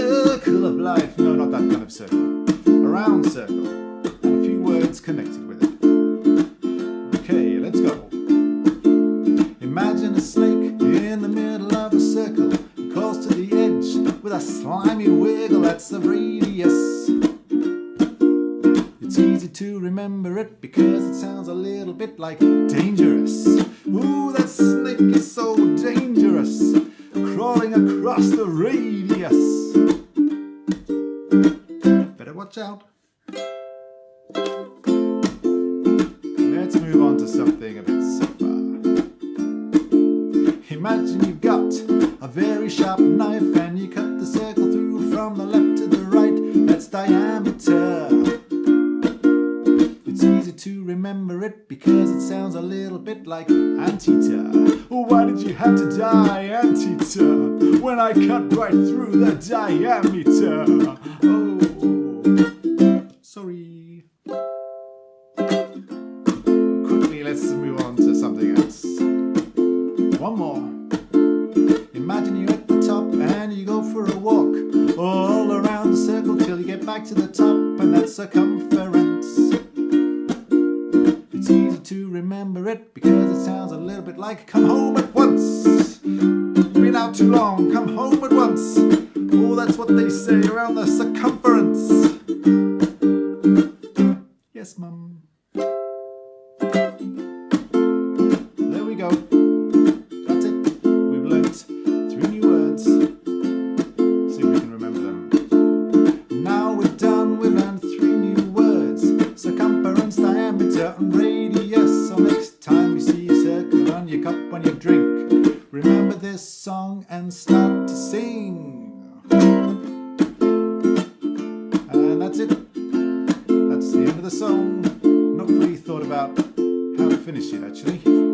circle of life. No, not that kind of circle. A round circle. And a few words connected with it. Okay, let's go. Imagine a snake in the middle of a circle, close to the edge with a slimy wiggle. That's the radius. It's easy to remember it because it sounds a little bit like dangerous. Ooh, that's crawling across the radius. Better watch out. Let's move on to something a bit simpler. Imagine you've got a very sharp knife and you cut the circle through from the left to the right. That's diameter. It's easy to remember it because it sounds a little bit like Antietam. You have to die, Antietam, when I cut right through the diameter? Oh, sorry. Quickly, let's move on to something else. One more. Imagine you're at the top and you go for a walk all around the circle till you get back to the top, and that's circumference. To remember it because it sounds a little bit like come home at once. Been out too long, come home at once. Oh, that's what they say around the circumference. Yes, mum. There we go. That's it. We've learnt three new words. See if we can remember them. Now we're done, we've learned three new words. Circumference, diameter, and drink, remember this song and start to sing. And that's it. That's the end of the song. Not really thought about how to finish it actually.